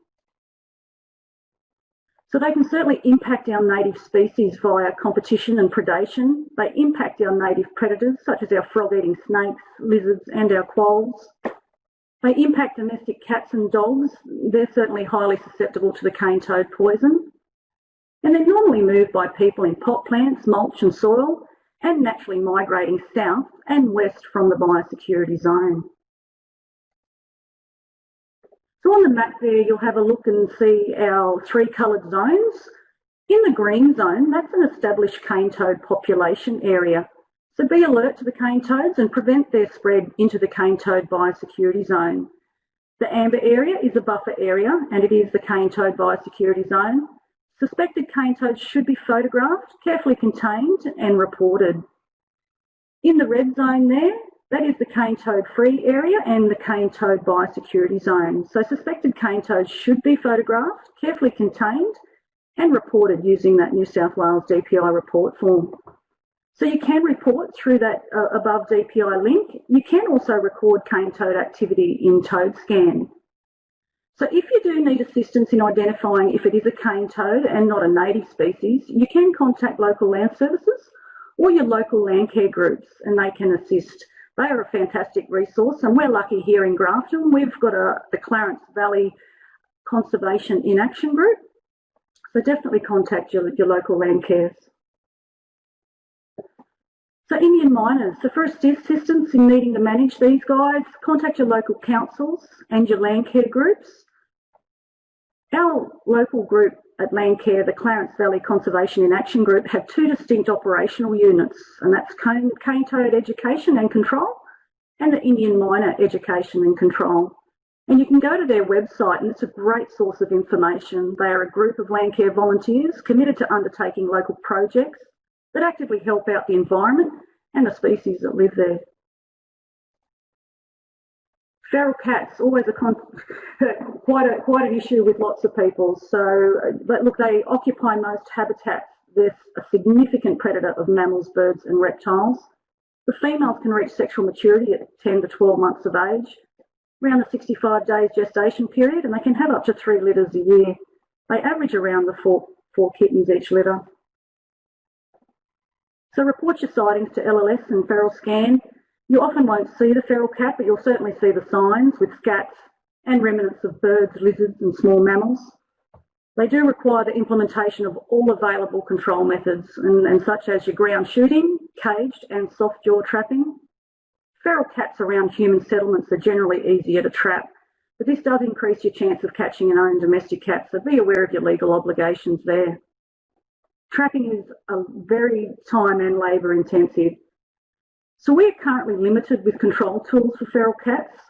So they can certainly impact our native species via competition and predation. They impact our native predators, such as our frog-eating snakes, lizards and our quolls. They impact domestic cats and dogs. They're certainly highly susceptible to the cane toad poison. And they're normally moved by people in pot plants, mulch and soil, and naturally migrating south and west from the biosecurity zone. So on the map there, you'll have a look and see our three coloured zones. In the green zone, that's an established cane toad population area. So be alert to the cane toads and prevent their spread into the cane toad biosecurity zone. The amber area is a buffer area and it is the cane toad biosecurity zone. Suspected cane toads should be photographed, carefully contained and reported. In the red zone there, that is the cane toad free area and the cane toad biosecurity zone. So suspected cane toads should be photographed, carefully contained and reported using that New South Wales DPI report form. So you can report through that uh, above DPI link. You can also record cane toad activity in ToadScan. So if you do need assistance in identifying if it is a cane toad and not a native species, you can contact local land services or your local land care groups and they can assist. They are a fantastic resource and we're lucky here in Grafton. We've got a, the Clarence Valley Conservation in Action Group. So definitely contact your, your local land cares. So Indian mynas, so for assistance in needing to manage these guys, contact your local councils and your land care groups. Our local group at Landcare, the Clarence Valley Conservation in Action Group, have two distinct operational units, and that's cane, cane toad education and control and the Indian myna education and control. And you can go to their website and it's a great source of information. They are a group of Landcare volunteers committed to undertaking local projects that actively help out the environment and the species that live there. Feral cats, always a quite, a, quite an issue with lots of people. So, uh, but look, they occupy most habitats. They're a significant predator of mammals, birds and reptiles. The females can reach sexual maturity at 10 to 12 months of age, around the 65 days gestation period, and they can have up to three litters a year. They average around the four, four kittens each litter. So report your sightings to LLS and FeralScan. You often won't see the feral cat, but you'll certainly see the signs with scats and remnants of birds, lizards and small mammals. They do require the implementation of all available control methods, and, and such as your ground shooting, caged and soft jaw trapping. Feral cats around human settlements are generally easier to trap, but this does increase your chance of catching an own domestic cat, so be aware of your legal obligations there. Trapping is a very time and labour intensive. So we're currently limited with control tools for feral cats.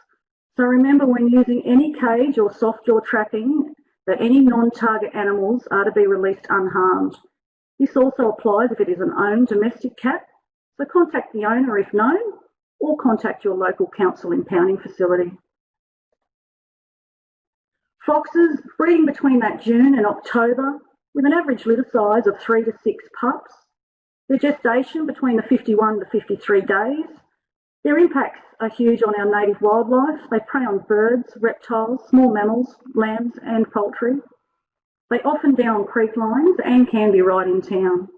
So remember when using any cage or soft jaw trapping that any non-target animals are to be released unharmed. This also applies if it is an owned domestic cat. So contact the owner if known or contact your local council impounding facility. Foxes breeding between that June and October with an average litter size of three to six pups. Their gestation between the 51 to 53 days. Their impacts are huge on our native wildlife. They prey on birds, reptiles, small mammals, lambs and poultry. They often down creek lines and can be right in town.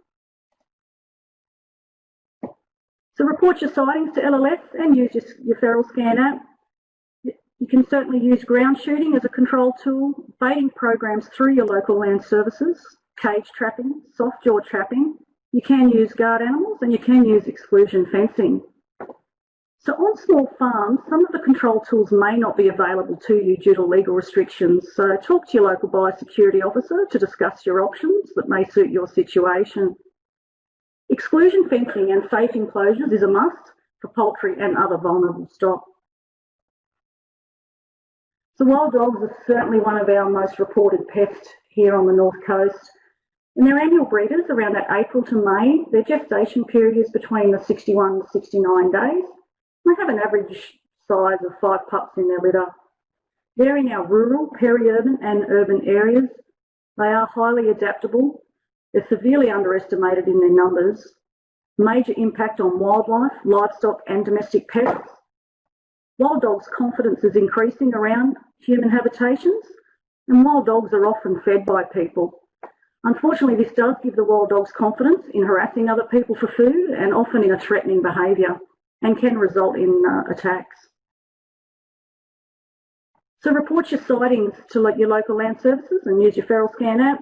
So report your sightings to LLS and use your, your FeralScan app. You can certainly use ground shooting as a control tool, baiting programs through your local land services, cage trapping, soft jaw trapping. You can use guard animals and you can use exclusion fencing. So on small farms, some of the control tools may not be available to you due to legal restrictions. So talk to your local biosecurity officer to discuss your options that may suit your situation. Exclusion fencing and safe enclosures is a must for poultry and other vulnerable stock. So wild dogs are certainly one of our most reported pests here on the North Coast. And their annual breeders, around that April to May, their gestation period is between the 61 to 69 days. They have an average size of five pups in their litter. They're in our rural, peri-urban and urban areas. They are highly adaptable. They're severely underestimated in their numbers. Major impact on wildlife, livestock and domestic pets. Wild dogs' confidence is increasing around human habitations, and wild dogs are often fed by people. Unfortunately, this does give the wild dogs confidence in harassing other people for food and often in a threatening behaviour and can result in uh, attacks. So report your sightings to your local land services and use your FeralScan app.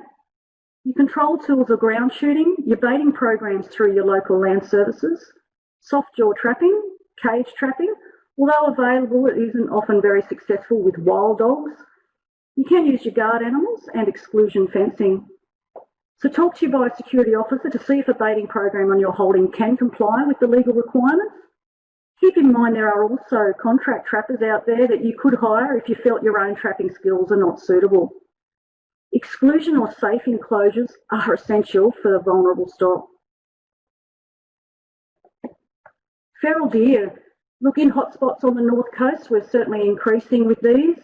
Your control tools are ground shooting, your baiting programs through your local land services, soft jaw trapping, cage trapping, Although available, it isn't often very successful with wild dogs. You can use your guard animals and exclusion fencing. So talk to your biosecurity officer to see if a baiting program on your holding can comply with the legal requirements. Keep in mind there are also contract trappers out there that you could hire if you felt your own trapping skills are not suitable. Exclusion or safe enclosures are essential for vulnerable stock. Feral deer. Look, in hotspots on the north coast, we're certainly increasing with these.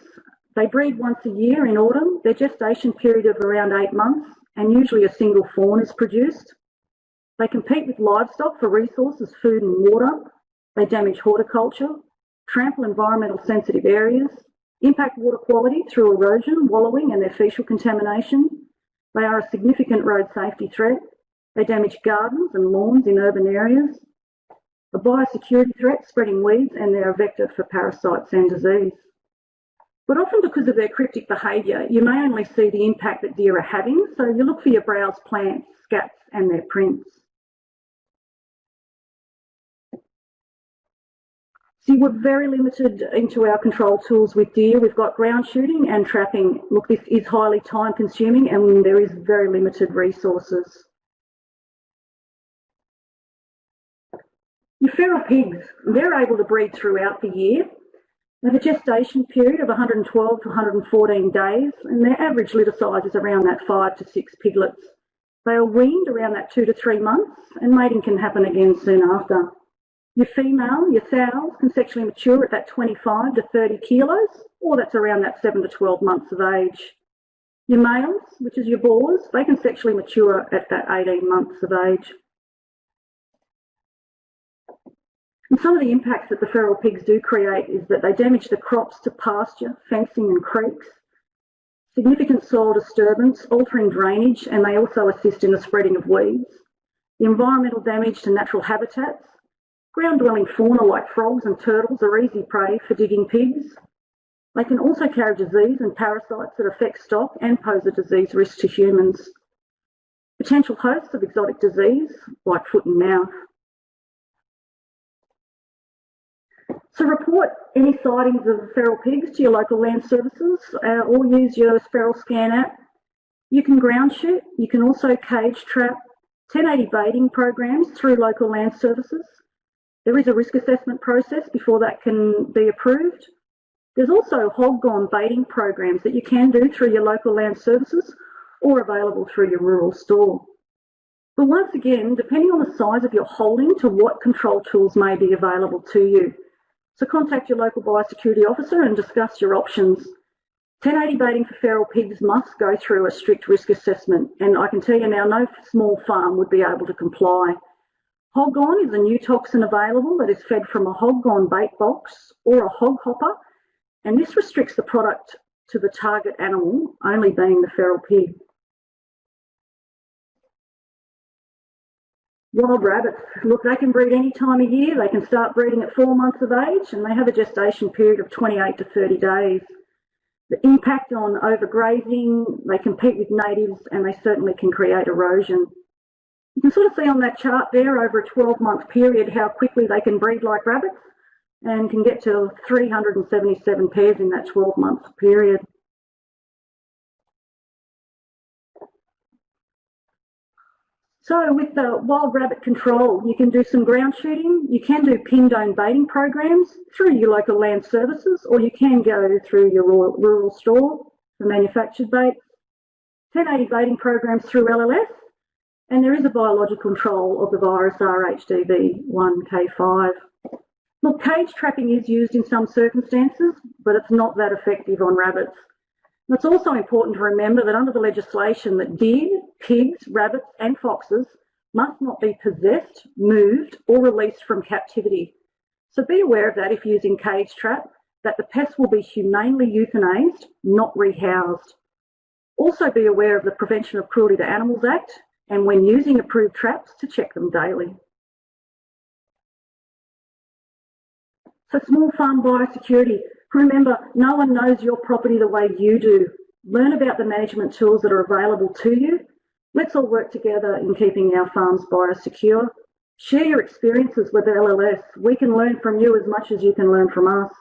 They breed once a year in autumn. Their gestation period of around eight months and usually a single fawn is produced. They compete with livestock for resources, food and water. They damage horticulture, trample environmental sensitive areas, impact water quality through erosion, wallowing and their faecial contamination. They are a significant road safety threat. They damage gardens and lawns in urban areas. A biosecurity threat, spreading weeds, and they're a vector for parasites and disease. But often because of their cryptic behaviour, you may only see the impact that deer are having, so you look for your browse plants, scats and their prints. See, we're very limited into our control tools with deer. We've got ground shooting and trapping. Look, this is highly time consuming and there is very limited resources. Your feral pigs, they're able to breed throughout the year they have a gestation period of 112 to 114 days, and their average litter size is around that five to six piglets. They are weaned around that two to three months, and mating can happen again soon after. Your female, your sows, can sexually mature at that 25 to 30 kilos, or that's around that 7 to 12 months of age. Your males, which is your boars, they can sexually mature at that 18 months of age. And some of the impacts that the feral pigs do create is that they damage the crops to pasture, fencing and creeks, significant soil disturbance, altering drainage, and they also assist in the spreading of weeds. The environmental damage to natural habitats, ground-dwelling fauna like frogs and turtles are easy prey for digging pigs. They can also carry disease and parasites that affect stock and pose a disease risk to humans. Potential hosts of exotic disease, like foot and mouth. So report any sightings of feral pigs to your local land services uh, or use your FeralScan app. You can ground shoot, you can also cage trap 1080 baiting programs through local land services. There is a risk assessment process before that can be approved. There's also hog gone baiting programs that you can do through your local land services or available through your rural store. But once again, depending on the size of your holding to what control tools may be available to you. So contact your local biosecurity officer and discuss your options. 1080 baiting for feral pigs must go through a strict risk assessment and I can tell you now no small farm would be able to comply. Hog gone is a new toxin available that is fed from a hog gone bait box or a hog hopper and this restricts the product to the target animal, only being the feral pig. Wild rabbits, look, they can breed any time of year. They can start breeding at four months of age and they have a gestation period of 28 to 30 days. The impact on overgrazing, they compete with natives and they certainly can create erosion. You can sort of see on that chart there over a 12 month period how quickly they can breed like rabbits and can get to 377 pairs in that 12 month period. So with the wild rabbit control, you can do some ground shooting, you can do Pindone baiting programs through your local land services, or you can go through your rural, rural store for manufactured bait. 1080 baiting programs through LLS, and there is a biological control of the virus RHDV1K5. Look, cage trapping is used in some circumstances, but it's not that effective on rabbits. It's also important to remember that under the legislation that deer, pigs, rabbits and foxes must not be possessed, moved or released from captivity. So be aware of that if using cage trap, that the pests will be humanely euthanized, not rehoused. Also be aware of the Prevention of Cruelty to Animals Act and when using approved traps to check them daily. So small farm biosecurity. Remember, no one knows your property the way you do. Learn about the management tools that are available to you. Let's all work together in keeping our farms biosecure. Share your experiences with LLS. We can learn from you as much as you can learn from us.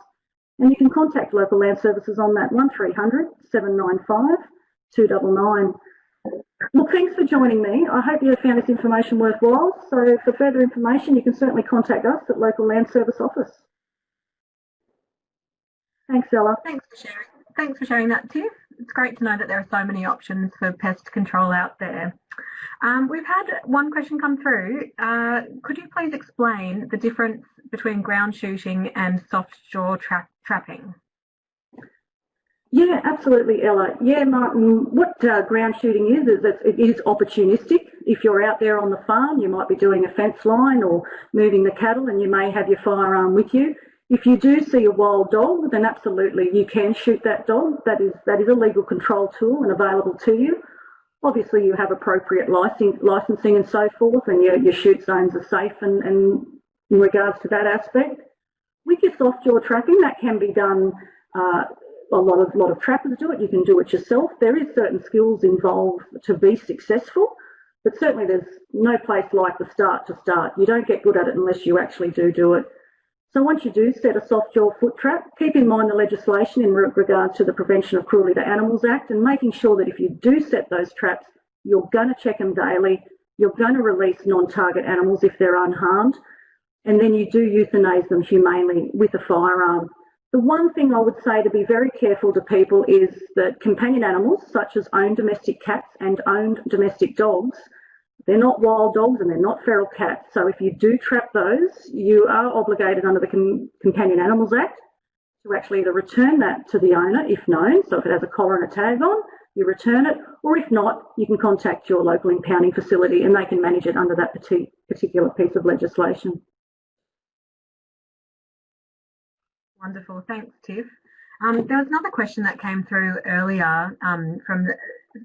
And you can contact local land services on that 1300 795 299. Well, thanks for joining me. I hope you found this information worthwhile. So for further information, you can certainly contact us at local land service office. Thanks, Ella. Thanks for sharing. Thanks for sharing that, Tiff. It's great to know that there are so many options for pest control out there. Um, we've had one question come through. Uh, could you please explain the difference between ground shooting and soft jaw tra trapping? Yeah, absolutely, Ella. Yeah, Martin, what uh, ground shooting is, is that it is opportunistic. If you're out there on the farm, you might be doing a fence line or moving the cattle and you may have your firearm with you. If you do see a wild dog, then absolutely you can shoot that dog. That is, that is a legal control tool and available to you. Obviously, you have appropriate licensing and so forth, and your, your shoot zones are safe and, and in regards to that aspect. With your soft jaw trapping, that can be done. Uh, a lot of lot of trappers do it. You can do it yourself. There is certain skills involved to be successful, but certainly there's no place like the start to start. You don't get good at it unless you actually do do it. So once you do set a soft jaw foot trap, keep in mind the legislation in regard to the Prevention of Cruelty to Animals Act and making sure that if you do set those traps, you're going to check them daily, you're going to release non-target animals if they're unharmed, and then you do euthanize them humanely with a firearm. The one thing I would say to be very careful to people is that companion animals, such as owned domestic cats and owned domestic dogs, they're not wild dogs and they're not feral cats. So if you do trap those, you are obligated under the Com Companion Animals Act to actually either return that to the owner if known. So if it has a collar and a tag on, you return it, or if not, you can contact your local impounding facility and they can manage it under that particular piece of legislation. Wonderful, thanks Tiff. Um, there was another question that came through earlier um, from the,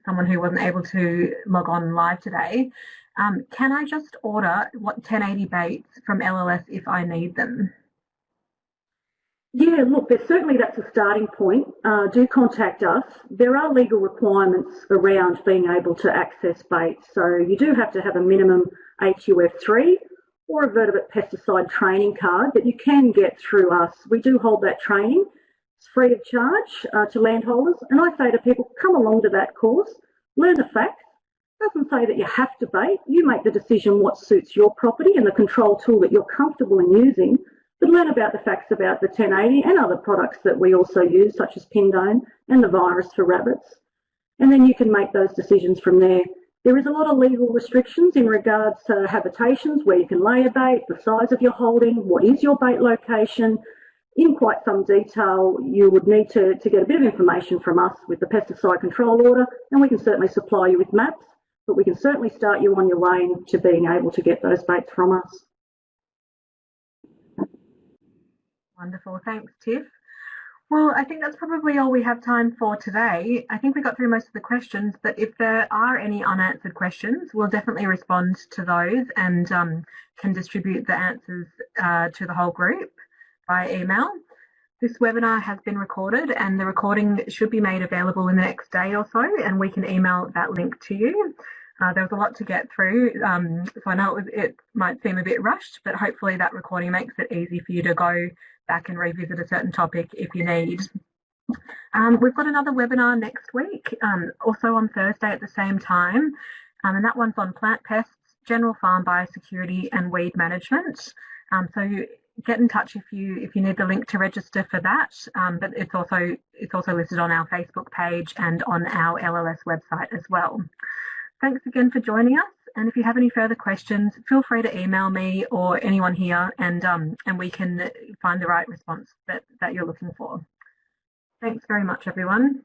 someone who wasn't able to log on live today. Um, can I just order what 1080 baits from LLS if I need them? Yeah, look, certainly that's a starting point. Uh, do contact us. There are legal requirements around being able to access baits. So you do have to have a minimum AQF3 or a vertebrate pesticide training card that you can get through us. We do hold that training. It's free of charge uh, to landholders. And I say to people, come along to that course, learn the facts. Doesn't say that you have to bait. You make the decision what suits your property and the control tool that you're comfortable in using. But learn about the facts about the 1080 and other products that we also use, such as Pindone and the virus for rabbits. And then you can make those decisions from there. There is a lot of legal restrictions in regards to habitations, where you can lay a bait, the size of your holding, what is your bait location, in quite some detail, you would need to, to get a bit of information from us with the pesticide control order, and we can certainly supply you with maps, but we can certainly start you on your way to being able to get those baits from us. Wonderful, thanks Tiff. Well, I think that's probably all we have time for today. I think we got through most of the questions, but if there are any unanswered questions, we'll definitely respond to those and um, can distribute the answers uh, to the whole group by email. This webinar has been recorded and the recording should be made available in the next day or so and we can email that link to you. Uh, there was a lot to get through, um, so I know it, was, it might seem a bit rushed, but hopefully that recording makes it easy for you to go back and revisit a certain topic if you need. Um, we've got another webinar next week, um, also on Thursday at the same time, um, and that one's on plant pests, general farm biosecurity and weed management. Um, so get in touch if you if you need the link to register for that. Um, but it's also it's also listed on our Facebook page and on our LLS website as well. Thanks again for joining us. And if you have any further questions, feel free to email me or anyone here and um, and we can find the right response that, that you're looking for. Thanks very much, everyone.